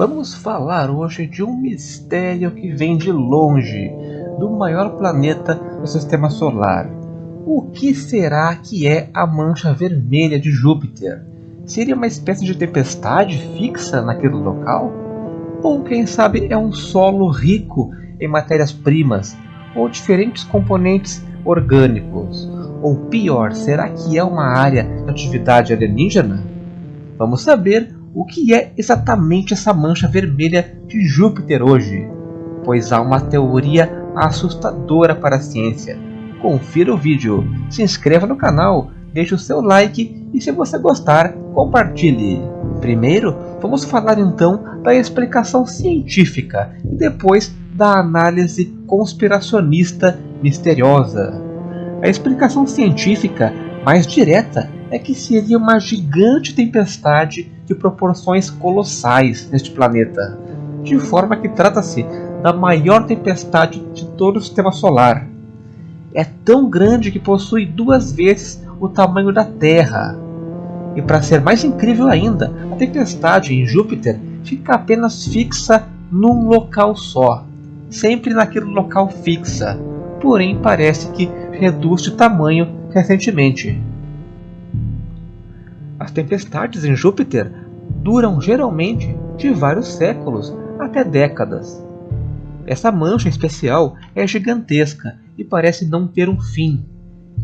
Vamos falar hoje de um mistério que vem de longe, do maior planeta do sistema solar. O que será que é a mancha vermelha de Júpiter? Seria uma espécie de tempestade fixa naquele local? Ou quem sabe é um solo rico em matérias-primas ou diferentes componentes orgânicos? Ou pior, será que é uma área de atividade alienígena? Vamos saber o que é exatamente essa mancha vermelha de Júpiter hoje, pois há uma teoria assustadora para a ciência. Confira o vídeo, se inscreva no canal, deixe o seu like e se você gostar, compartilhe. Primeiro, vamos falar então da explicação científica e depois da análise conspiracionista misteriosa. A explicação científica mais direta é que seria uma gigante tempestade de proporções colossais neste planeta, de forma que trata-se da maior tempestade de todo o sistema solar. É tão grande que possui duas vezes o tamanho da Terra. E para ser mais incrível ainda, a tempestade em Júpiter fica apenas fixa num local só, sempre naquele local fixa, porém parece que reduz de tamanho recentemente. As tempestades em Júpiter duram geralmente de vários séculos até décadas. Essa mancha especial é gigantesca e parece não ter um fim.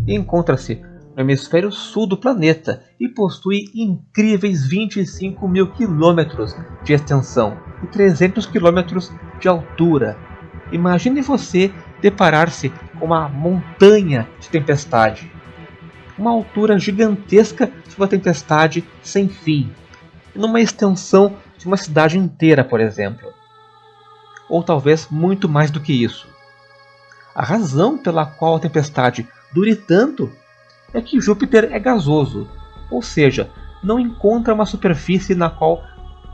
Encontra-se no hemisfério sul do planeta e possui incríveis 25 mil quilômetros de extensão e 300 quilômetros de altura. Imagine você deparar-se com uma montanha de tempestade uma altura gigantesca de uma tempestade sem fim, numa extensão de uma cidade inteira, por exemplo. Ou talvez muito mais do que isso. A razão pela qual a tempestade dure tanto é que Júpiter é gasoso, ou seja, não encontra uma superfície na qual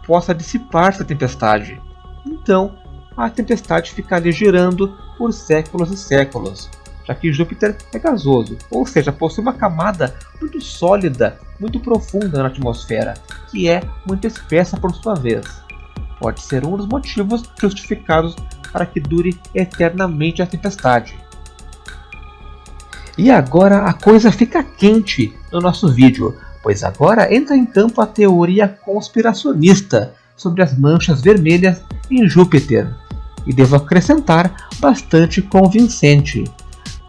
possa dissipar-se a tempestade. Então, a tempestade fica ali girando por séculos e séculos já que Júpiter é gasoso, ou seja, possui uma camada muito sólida, muito profunda na atmosfera, que é muito espessa por sua vez. Pode ser um dos motivos justificados para que dure eternamente a tempestade. E agora a coisa fica quente no nosso vídeo, pois agora entra em campo a teoria conspiracionista sobre as manchas vermelhas em Júpiter, e devo acrescentar bastante convincente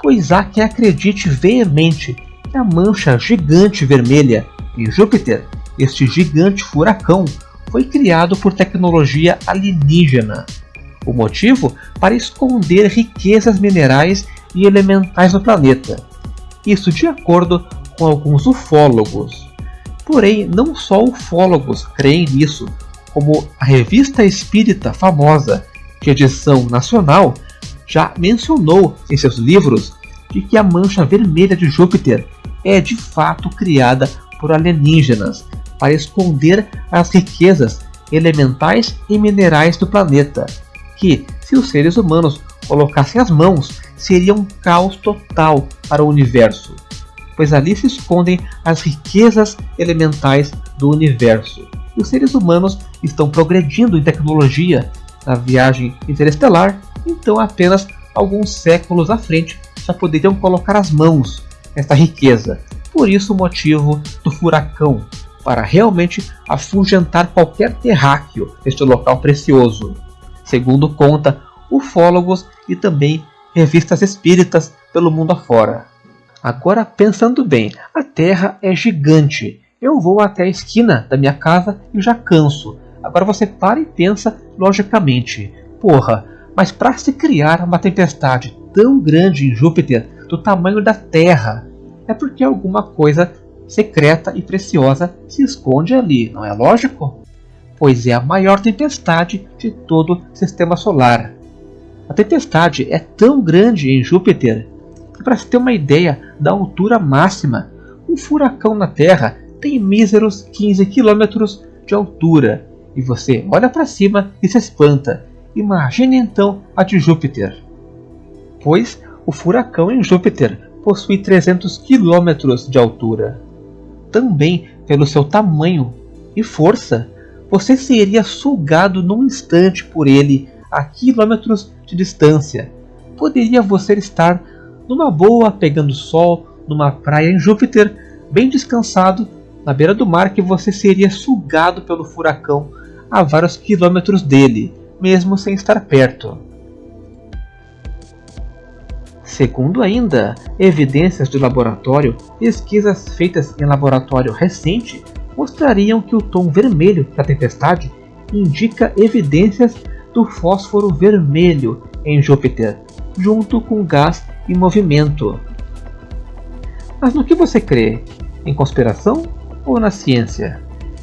pois há acredite veemente que a mancha gigante vermelha em Júpiter, este gigante furacão, foi criado por tecnologia alienígena. O motivo para esconder riquezas minerais e elementais no planeta. Isso de acordo com alguns ufólogos. Porém, não só ufólogos creem nisso, como a revista espírita famosa, de edição nacional, já mencionou em seus livros de que a mancha vermelha de Júpiter é de fato criada por alienígenas para esconder as riquezas elementais e minerais do planeta, que, se os seres humanos colocassem as mãos, seria um caos total para o universo, pois ali se escondem as riquezas elementais do universo. E os seres humanos estão progredindo em tecnologia na viagem interestelar, então apenas alguns séculos à frente já poderiam colocar as mãos nesta riqueza. Por isso o motivo do furacão, para realmente afugentar qualquer terráqueo neste local precioso. Segundo conta ufólogos e também revistas espíritas pelo mundo afora. Agora pensando bem, a Terra é gigante. Eu vou até a esquina da minha casa e já canso. Agora você para e pensa logicamente. Porra, mas para se criar uma tempestade tão grande em Júpiter do tamanho da Terra, é porque alguma coisa secreta e preciosa se esconde ali, não é lógico? Pois é a maior tempestade de todo o sistema solar. A tempestade é tão grande em Júpiter que, para se ter uma ideia da altura máxima, um furacão na Terra tem míseros 15 km de altura. E você olha para cima e se espanta Imagine então a de Júpiter. Pois o furacão em Júpiter possui 300 km de altura. Também pelo seu tamanho e força, você seria sugado num instante por ele a quilômetros de distância. Poderia você estar numa boa pegando sol numa praia em Júpiter, bem descansado, na beira do mar que você seria sugado pelo furacão a vários quilômetros dele, mesmo sem estar perto. Segundo ainda evidências de laboratório, pesquisas feitas em laboratório recente mostrariam que o tom vermelho da tempestade indica evidências do fósforo vermelho em Júpiter, junto com gás em movimento. Mas no que você crê? Em conspiração ou na ciência?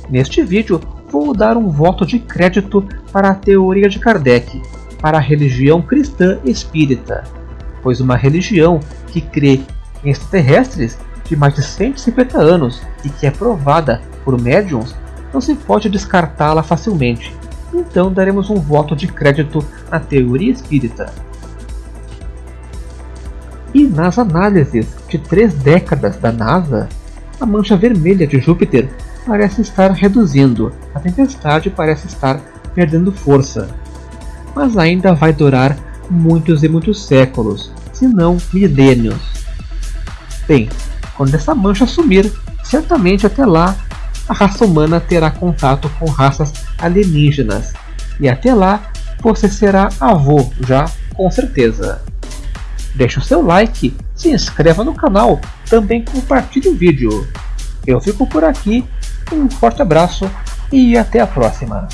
Neste vídeo vou dar um voto de crédito para a teoria de Kardec, para a religião cristã espírita, pois uma religião que crê em extraterrestres de mais de 150 anos e que é provada por médiums, não se pode descartá-la facilmente. Então daremos um voto de crédito na teoria espírita. E nas análises de três décadas da NASA, a mancha vermelha de Júpiter parece estar reduzindo, a tempestade parece estar perdendo força. Mas ainda vai durar muitos e muitos séculos, se não milênios. Bem, quando essa mancha sumir, certamente até lá a raça humana terá contato com raças alienígenas. E até lá, você será avô já, com certeza. Deixe o seu like, se inscreva no canal, também compartilhe o vídeo. Eu fico por aqui, um forte abraço e até a próxima.